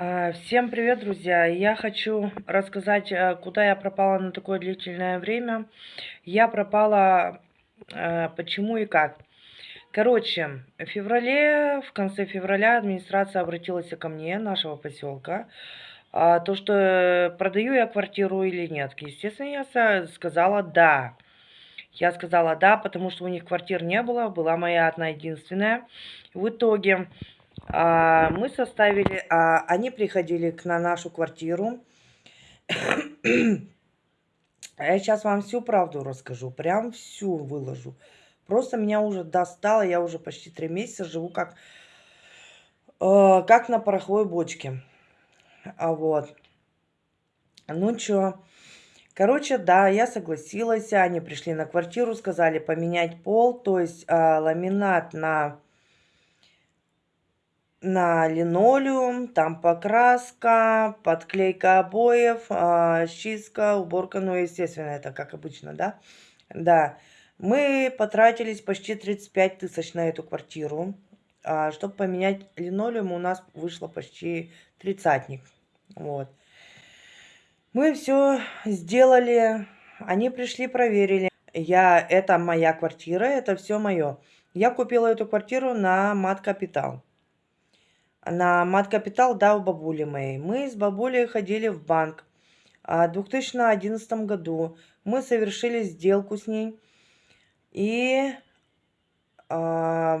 А, Всем привет, друзья! Я хочу рассказать, э, куда я пропала на такое длительное время. Я пропала, э, почему и как. Короче, в феврале, в конце февраля администрация обратилась ко мне, нашего поселка, а, то, что э, продаю я квартиру или нет. Естественно, я сказала да. Я сказала да, потому что у них квартир не было, была моя одна единственная. В итоге а, мы составили, а, они приходили к на нашу квартиру. Я сейчас вам всю правду расскажу, прям всю выложу. Просто меня уже достало, я уже почти три месяца живу как, э, как на пороховой бочке. А вот. Ну чё, короче, да, я согласилась, они пришли на квартиру, сказали поменять пол, то есть а, ламинат на на линолеум, там покраска, подклейка обоев, а, чистка, уборка, ну, естественно, это как обычно, да? Да, мы потратились почти 35 тысяч на эту квартиру. А, чтобы поменять линолеум, у нас вышло почти тридцатник. Вот. Мы все сделали, они пришли, проверили. Я, это моя квартира, это все мое. Я купила эту квартиру на мат капитал на мат-капитал дал бабуле моей. Мы с бабулей ходили в банк. А в 2011 году мы совершили сделку с ней. И, а,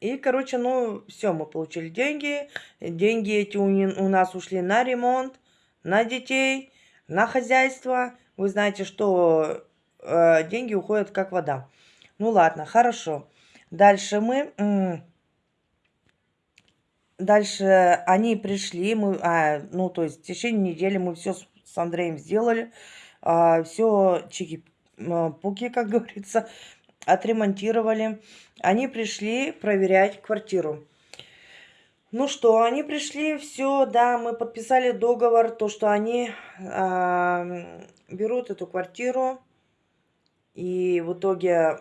и короче, ну, все, мы получили деньги. Деньги эти у, у нас ушли на ремонт, на детей, на хозяйство. Вы знаете, что э, деньги уходят как вода. Ну ладно, хорошо. Дальше мы Дальше они пришли, мы, а, ну, то есть в течение недели мы все с, с Андреем сделали, а, все чики-пуки, как говорится, отремонтировали. Они пришли проверять квартиру. Ну что, они пришли, все, да, мы подписали договор, то, что они а, берут эту квартиру, и в итоге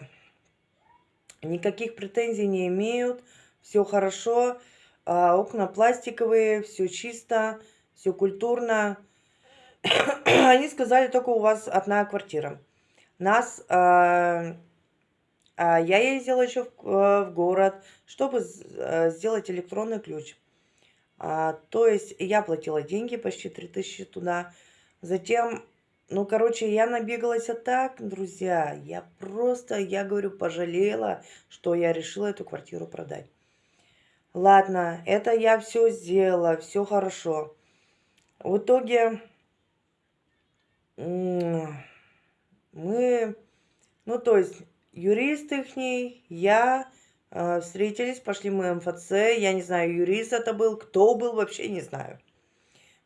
никаких претензий не имеют, все хорошо. А, окна пластиковые, все чисто, все культурно. Они сказали, только у вас одна квартира. Нас, а, а я ездила еще в, э, в город, чтобы э, сделать электронный ключ. А, то есть я платила деньги, почти 3000 туда. Затем, ну, короче, я набегалась а так, друзья. Я просто, я говорю, пожалела, что я решила эту квартиру продать. Ладно, это я все сделала, все хорошо. В итоге мы, ну то есть юрист их, я э, встретились, пошли мы МФЦ, я не знаю, юрист это был, кто был, вообще не знаю.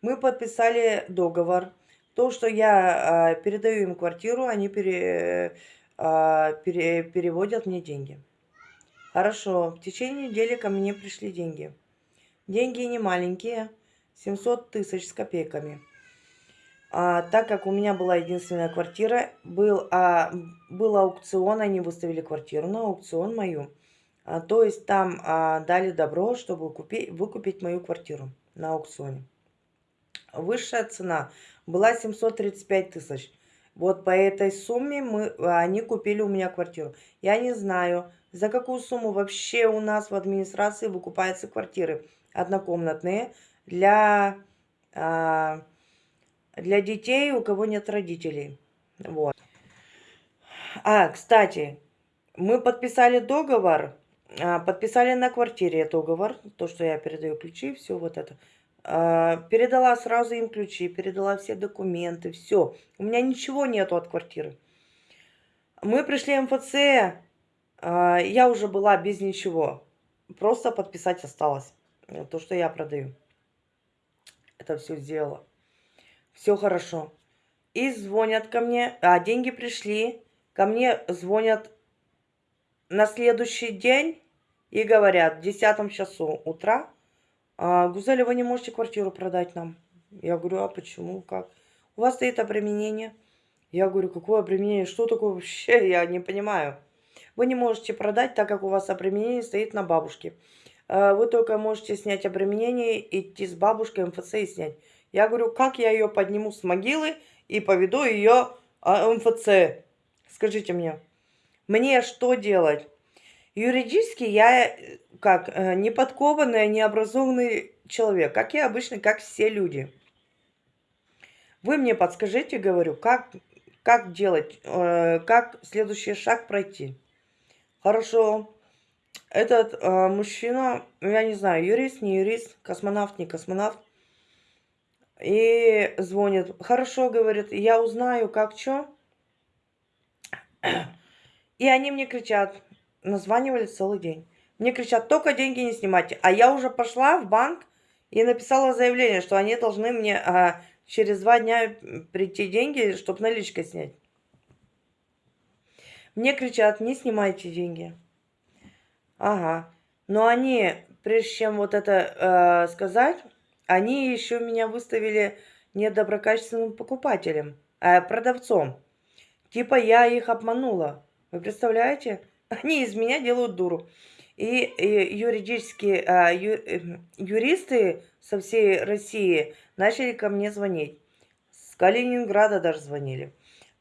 Мы подписали договор, то, что я э, передаю им квартиру, они пере, э, пере, переводят мне деньги. Хорошо, в течение недели ко мне пришли деньги. Деньги не маленькие, 700 тысяч с копейками. А, так как у меня была единственная квартира, был, а, был аукцион, они выставили квартиру на аукцион мою. А, то есть там а, дали добро, чтобы купить, выкупить мою квартиру на аукционе. Высшая цена была 735 тысяч. Вот по этой сумме мы, они купили у меня квартиру. Я не знаю, за какую сумму вообще у нас в администрации выкупаются квартиры однокомнатные для, а, для детей, у кого нет родителей. Вот. А, кстати, мы подписали договор, а, подписали на квартире договор, то, что я передаю ключи, все вот это. А, передала сразу им ключи, передала все документы, все. У меня ничего нету от квартиры. Мы пришли МФЦ, я уже была без ничего. Просто подписать осталось. Э, то, что я продаю. Это все сделала. Все хорошо. И звонят ко мне. А, деньги пришли. Ко мне звонят на следующий день и говорят в 10 часу утра, а, Гузель, вы не можете квартиру продать нам. Я говорю, а почему, как? У вас стоит обременение. Я говорю, какое обременение, что такое вообще, я не понимаю. Вы не можете продать, так как у вас обременение стоит на бабушке. э, вы только можете снять обременение, идти с бабушкой МФЦ и снять. Я говорю, как я ее подниму с могилы и поведу ее а, МФЦ? Скажите мне, мне что делать? Юридически я э, как э, неподкованный, необразованный человек, как я обычно, как все люди. Вы мне подскажите, говорю, как, как делать, как следующий шаг пройти. Хорошо. Этот э, мужчина, я не знаю, юрист, не юрист, космонавт, не космонавт. И звонит. Хорошо, говорит, я узнаю, как что. И они мне кричат, названивали целый день. Мне кричат, только деньги не снимайте. А я уже пошла в банк и написала заявление, что они должны мне а, через два дня прийти деньги, чтобы наличкой снять. Мне кричат, не снимайте деньги. Ага. Но они, прежде чем вот это э, сказать, они еще меня выставили недоброкачественным покупателем, э, продавцом. Типа я их обманула. Вы представляете? Они из меня делают дуру. И, и юридические а, ю, эм, юристы со всей России начали ко мне звонить. С Калининграда даже звонили.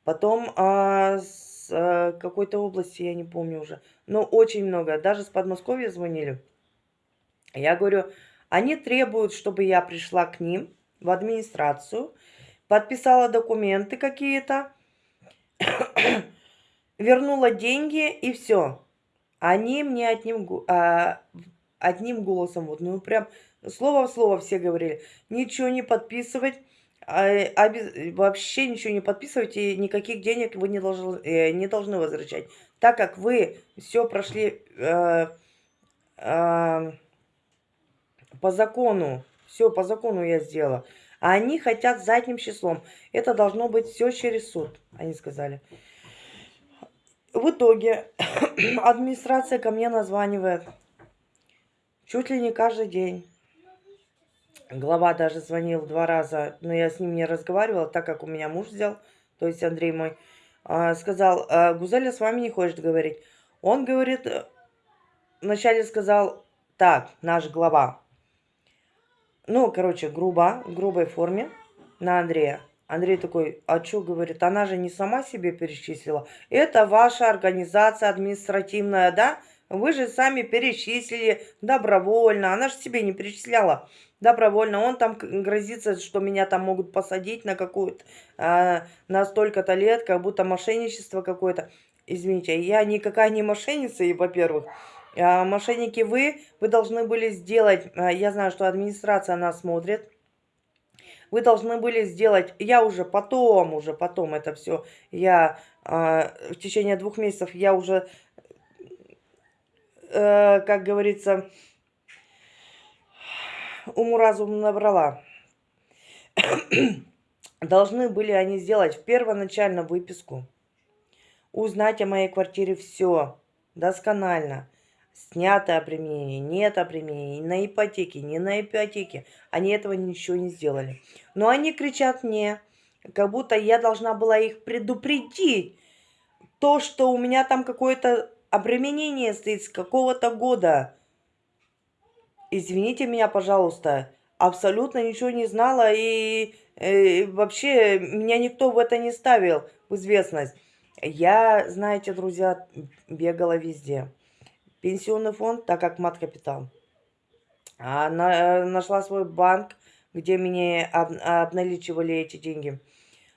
Потом а, с а, какой-то области, я не помню уже. Но очень много. Даже с Подмосковья звонили. Я говорю, они требуют, чтобы я пришла к ним в администрацию, подписала документы какие-то, вернула деньги и все. Они мне одним, а, одним голосом, вот, ну прям слово в слово все говорили, ничего не подписывать, а, а без, вообще ничего не подписывать и никаких денег вы не должны, э, не должны возвращать, так как вы все прошли э, э, по закону, все по закону я сделала. А они хотят задним числом. Это должно быть все через суд, они сказали. В итоге администрация ко мне названивает чуть ли не каждый день. Глава даже звонил два раза, но я с ним не разговаривала, так как у меня муж взял, то есть Андрей мой, а, сказал, «А, Гузеля с вами не хочет говорить. Он говорит, э, вначале сказал, так, наш глава. Ну, короче, грубо, в грубой форме на Андрея. Андрей такой, а что, говорит, она же не сама себе перечислила. Это ваша организация административная, да? Вы же сами перечислили добровольно. Она же себе не перечисляла добровольно. Он там грозится, что меня там могут посадить на какую-то, а, на столько-то лет, как будто мошенничество какое-то. Извините, я никакая не мошенница, и во-первых. А, мошенники вы, вы должны были сделать, а, я знаю, что администрация нас смотрит, вы должны были сделать, я уже потом, уже потом это все, я э, в течение двух месяцев, я уже, э, как говорится, уму-разум набрала. должны были они сделать первоначально выписку, узнать о моей квартире все досконально, снято обременение, нет обременения, на ипотеке, не на ипотеке. Они этого ничего не сделали. Но они кричат мне, как будто я должна была их предупредить. То, что у меня там какое-то обременение стоит с какого-то года. Извините меня, пожалуйста. Абсолютно ничего не знала и э, вообще меня никто в это не ставил в известность. Я, знаете, друзья, бегала везде пенсионный фонд, так как мат-капитал. Она нашла свой банк, где мне об, обналичивали эти деньги.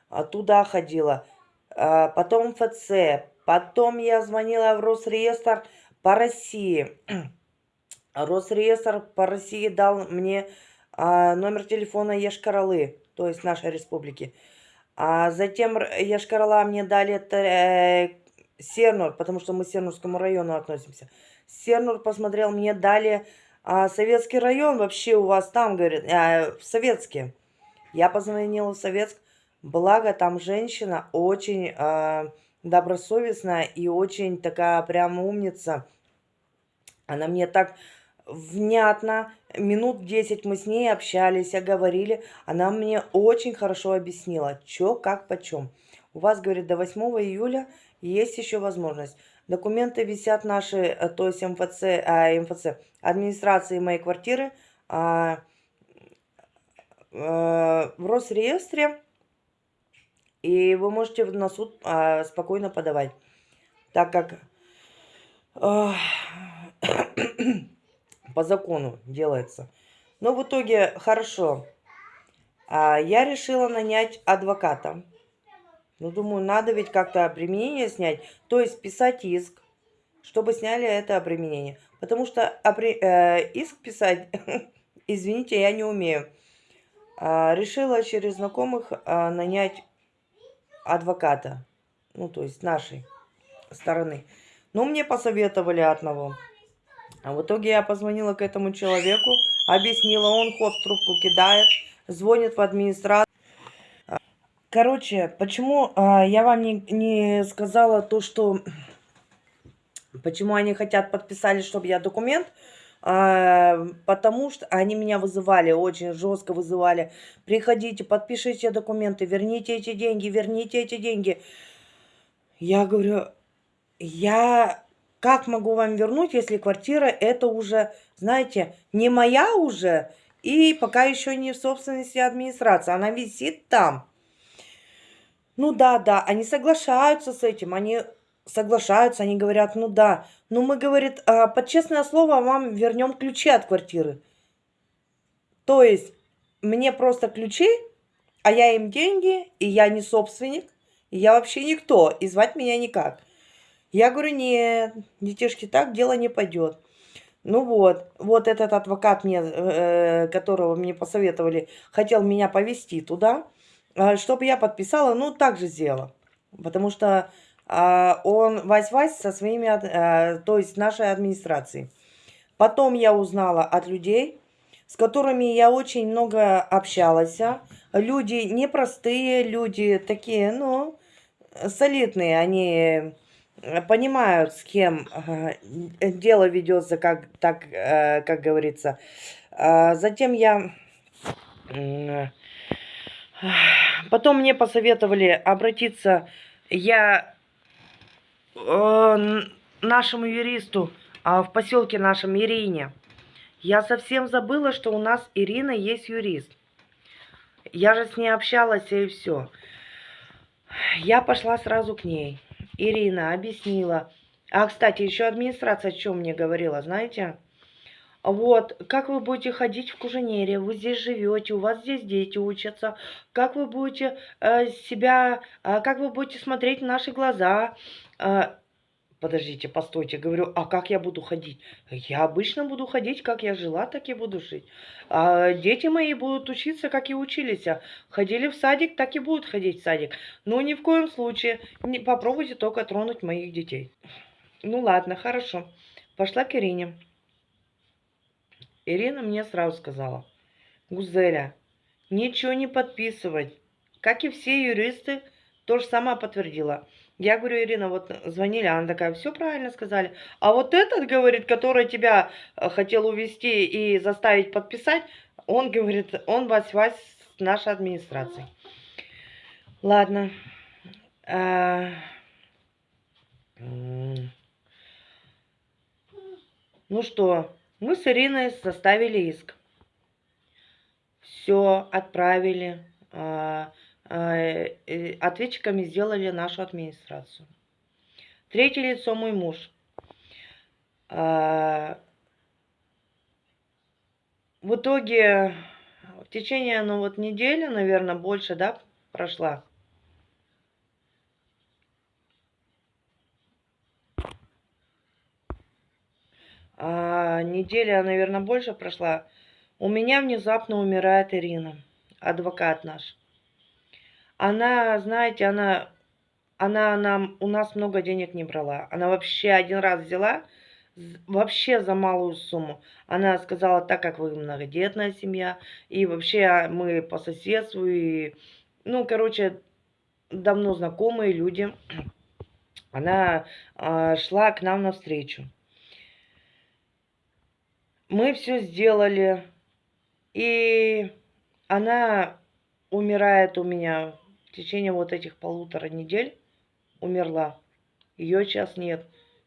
А туда ходила. А потом ФЦ. Потом я звонила в Росреестр по России. Росреестр по России дал мне а, номер телефона Ешкаралы, то есть нашей республики. А затем Ешкарала мне дали э, Сернур, потому что мы к Сернурскому району относимся. Сернур посмотрел, мне дали а, Советский район, вообще у вас там, говорит, а, в Советске. Я позвонила в Советск, благо там женщина очень а, добросовестная и очень такая прям умница. Она мне так внятно, минут 10 мы с ней общались, говорили. Она мне очень хорошо объяснила, что, как, почем. У вас, говорит, до 8 июля есть еще возможность. Документы висят наши, э, то есть МФЦ, а, МФЦ администрации моей квартиры а, а, в Росреестре. И вы можете на суд а, спокойно подавать. Так как а, по закону делается. Но в итоге хорошо. А, я решила нанять адвоката. Ну, думаю, надо ведь как-то обременение снять. То есть писать иск, чтобы сняли это обременение. Потому что обре... э, иск писать, извините, я не умею. А, решила через знакомых а, нанять адвоката. Ну, то есть нашей стороны. Но мне посоветовали одного. А в итоге я позвонила к этому человеку, объяснила, он хоп, трубку кидает, звонит в администрацию. Короче, почему а, я вам не, не сказала то, что... Почему они хотят подписали, чтобы я документ... А, потому что они меня вызывали, очень жестко вызывали. Приходите, подпишите документы, верните эти деньги, верните эти деньги. Я говорю, я как могу вам вернуть, если квартира это уже, знаете, не моя уже, и пока еще не в собственности администрации, она висит там. Ну да, да, они соглашаются с этим, они соглашаются, они говорят, ну да, ну мы, говорит, а, под честное слово вам вернем ключи от квартиры. То есть мне просто ключи, а я им деньги, и я не собственник, и я вообще никто, и звать меня никак. Я говорю, нет, детишки, так дело не пойдет. Ну вот, вот этот адвокат, мне, э, которого мне посоветовали, хотел меня повезти туда, э, чтобы я подписала, ну, так же сделала. Потому что э, он вась-вась со своими, э, то есть нашей администрацией. Потом я узнала от людей, с которыми я очень много общалась. Люди непростые, люди такие, ну, солидные, они Э, понимают, с кем э, дело ведется, как, так, э, как говорится. А затем я... Потом мне посоветовали обратиться я нашему юристу а, в поселке нашем Ирине. Я совсем забыла, что у нас Ирина есть юрист. Я же с ней общалась и все. Я пошла сразу к ней. Ирина объяснила. А, кстати, еще администрация о чем мне говорила, знаете? Вот, как вы будете ходить в Куженере, вы здесь живете, у вас здесь дети учатся, как вы будете э, себя, э, как вы будете смотреть в наши глаза, э, Подождите, постойте, говорю, а как я буду ходить? Я обычно буду ходить, как я жила, так и буду жить. А дети мои будут учиться, как и учились. Ходили в садик, так и будут ходить в садик. Но ни в коем случае не попробуйте только тронуть моих детей. Ну ладно, хорошо. Пошла к Ирине. Ирина мне сразу сказала, Гузеля, ничего не подписывать. Как и все юристы, то же самое подтвердила. Я говорю, Ирина, вот звонили, она такая, все правильно сказали. А вот этот, говорит, который тебя э, хотел увести и заставить подписать, он, говорит, он вась-вась с нашей администрацией. Ладно. А... Ну что, мы с Ириной составили иск. Все, отправили. А, Э, ответчиками сделали нашу администрацию. Третье лицо мой муж. А, в итоге в течение, ну вот недели, наверное, больше, да, прошла. А, неделя, наверное, больше прошла. У меня внезапно умирает Ирина, адвокат наш. Она, знаете, она, она нам, у нас много денег не брала. Она вообще один раз взяла, вообще за малую сумму. Она сказала, так как вы многодетная семья, и вообще мы по соседству, и, ну, короче, давно знакомые люди. Она э, шла к нам навстречу. Мы все сделали, и она умирает у меня течение вот этих полутора недель умерла. Ее сейчас нет.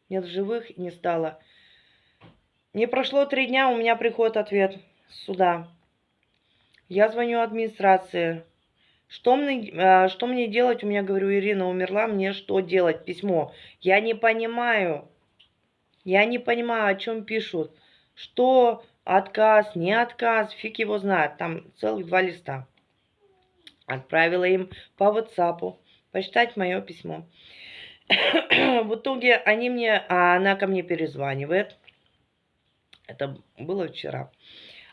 нет живых не стало. Не прошло три дня, у меня приходит ответ сюда. Я звоню администрации. Что мне, а, что мне делать? У меня, говорю, Ирина умерла, мне что делать? Письмо. Я не понимаю. Я не понимаю, о чем пишут. Что отказ, не отказ, фиг его знает. Там целых два листа. Отправила им по WhatsApp почитать мое письмо. В итоге они мне, а она ко мне перезванивает. Это было вчера.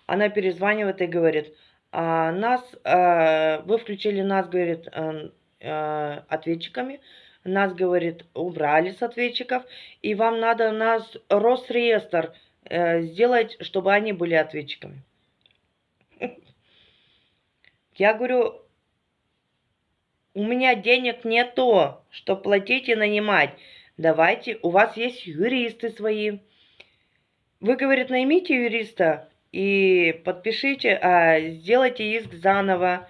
Она перезванивает и говорит, а, нас, а, вы включили нас, говорит, а, а, ответчиками, нас, говорит, убрали с ответчиков, и вам надо нас Росреестр а, сделать, чтобы они были ответчиками. Я говорю, у меня денег нету, что платить и нанимать. Давайте, у вас есть юристы свои. Вы, говорит, наймите юриста и подпишите, а, сделайте иск заново.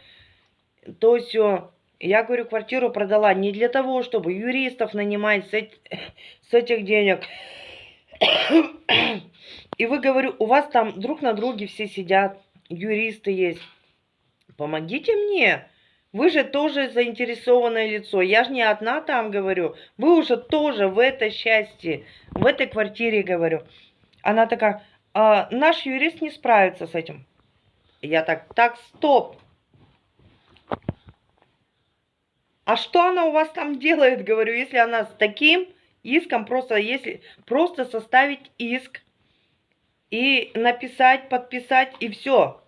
То все. Я, говорю, квартиру продала не для того, чтобы юристов нанимать с, эти, с этих денег. И вы, говорю, у вас там друг на друге все сидят, юристы есть. Помогите мне. Вы же тоже заинтересованное лицо. Я же не одна там говорю. Вы уже тоже в этой счастье, в этой квартире говорю. Она такая, а, наш юрист не справится с этим. Я так, так, стоп. А что она у вас там делает, говорю, если она с таким иском, просто если просто составить иск и написать, подписать и все.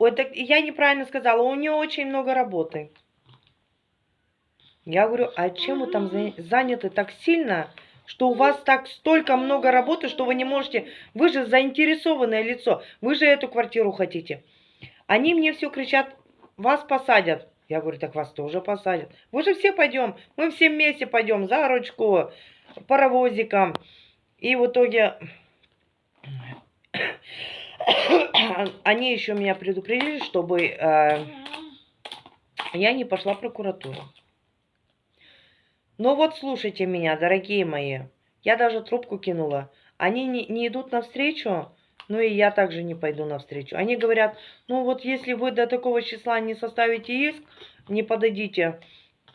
Ой, так я неправильно сказала, у нее очень много работы. Я говорю, а чем вы там заняты так сильно, что у вас так столько много работы, что вы не можете... Вы же заинтересованное лицо, вы же эту квартиру хотите. Они мне все кричат, вас посадят. Я говорю, так вас тоже посадят. Вы же все пойдем, мы все вместе пойдем за ручку, паровозиком. И в итоге они еще меня предупредили, чтобы э, я не пошла в прокуратуру. Но вот слушайте меня, дорогие мои. Я даже трубку кинула. Они не, не идут навстречу, ну и я также не пойду навстречу. Они говорят, ну вот если вы до такого числа не составите иск, не подадите,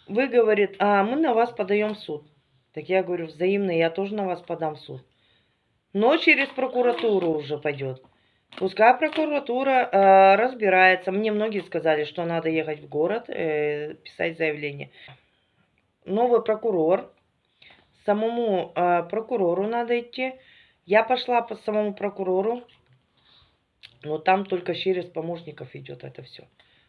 вы, говорит, а мы на вас подаем в суд. Так я говорю, взаимно, я тоже на вас подам в суд. Но через прокуратуру уже пойдет. Пускай прокуратура э, разбирается. Мне многие сказали, что надо ехать в город, э, писать заявление. Новый прокурор. Самому э, прокурору надо идти. Я пошла по самому прокурору. Но там только через помощников идет это все.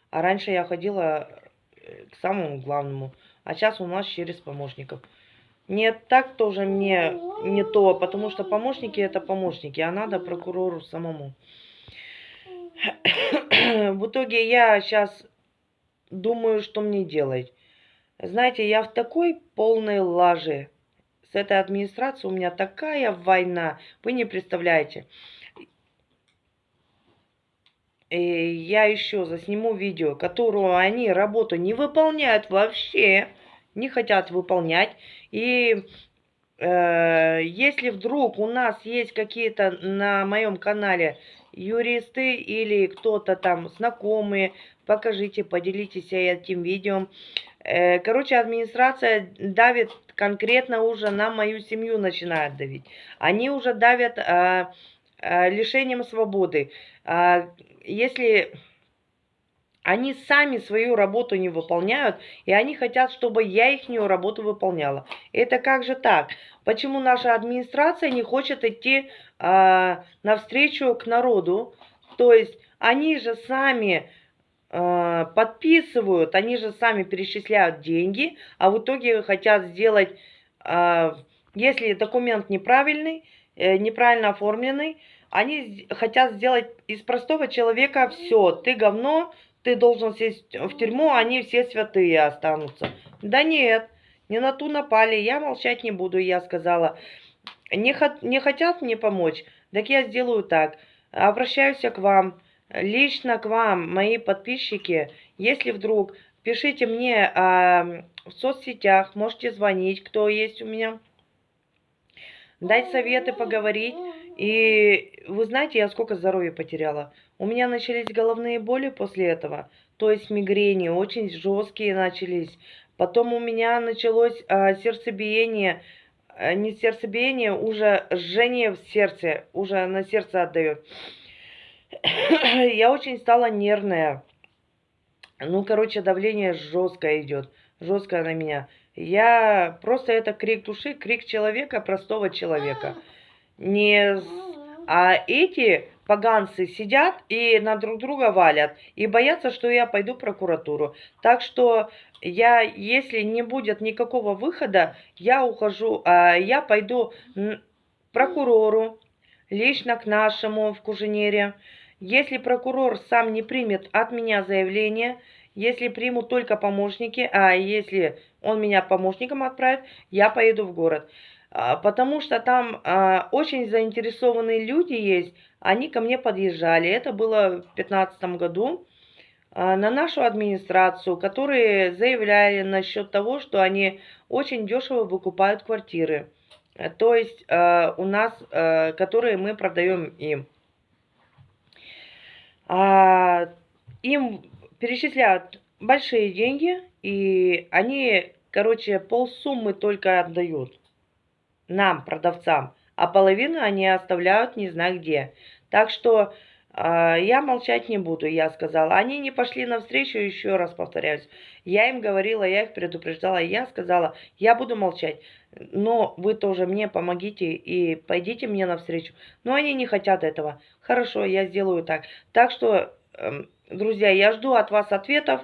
А раньше я ходила э, к самому главному. А сейчас у нас через помощников. Нет, так тоже мне не то, потому что помощники это помощники, а надо прокурору самому. В итоге я сейчас думаю, что мне делать. Знаете, я в такой полной лаже. С этой администрацией у меня такая война, вы не представляете. И я еще засниму видео, которую они работу не выполняют вообще не хотят выполнять. И э, если вдруг у нас есть какие-то на моем канале юристы или кто-то там знакомые, покажите, поделитесь этим видео. Э, короче, администрация давит конкретно уже на мою семью, начинает давить. Они уже давят э, э, лишением свободы. Э, если они сами свою работу не выполняют, и они хотят, чтобы я их работу выполняла. Это как же так? Почему наша администрация не хочет идти э, навстречу к народу? То есть они же сами э, подписывают, они же сами перечисляют деньги, а в итоге хотят сделать, э, если документ неправильный, э, неправильно оформленный, они хотят сделать из простого человека все, ты говно, ты должен сесть в тюрьму, они все святые останутся. Да нет, не на ту напали, я молчать не буду, я сказала. Не, не хотят мне помочь, так я сделаю так. Обращаюсь к вам, лично к вам, мои подписчики, если вдруг Пишите мне а, в соцсетях, можете звонить, кто есть у меня. Дать советы, поговорить. И вы знаете, я сколько здоровья потеряла. У меня начались головные боли после этого. То есть мигрени очень жесткие начались. Потом у меня началось а, сердцебиение. А, не сердцебиение, уже жжение в сердце. Уже на сердце отдает. я очень стала нервная. Ну, короче, давление жесткое идет. Жесткое на меня. Я просто это крик души, крик человека, простого человека. Не... А эти поганцы сидят и на друг друга валят. И боятся, что я пойду в прокуратуру. Так что я, если не будет никакого выхода, я ухожу, а я пойду к прокурору, лично к нашему в Куженере. Если прокурор сам не примет от меня заявление, если примут только помощники, а если он меня помощником отправит, я поеду в город. А, потому что там а, очень заинтересованные люди есть, они ко мне подъезжали. Это было в 2015 году а, на нашу администрацию, которые заявляли насчет того, что они очень дешево выкупают квартиры. То есть у нас, которые мы продаем им. Им перечисляют большие деньги, и они, короче, полсуммы только отдают нам, продавцам, а половину они оставляют не знаю где. Так что э, я молчать не буду, я сказала. Они не пошли навстречу, еще раз повторяюсь. Я им говорила, я их предупреждала, я сказала, я буду молчать. Но вы тоже мне помогите и пойдите мне навстречу. Но они не хотят этого. Хорошо, я сделаю так. Так что... Э, Друзья, я жду от вас ответов.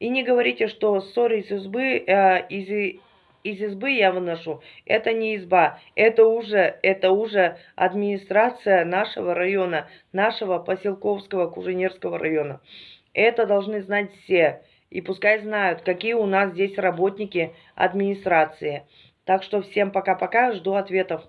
И не говорите, что ссоры из избы, э, из, из избы я выношу. Это не изба. Это уже, это уже администрация нашего района, нашего поселковского Куженерского района. Это должны знать все. И пускай знают, какие у нас здесь работники администрации. Так что всем пока-пока, жду ответов.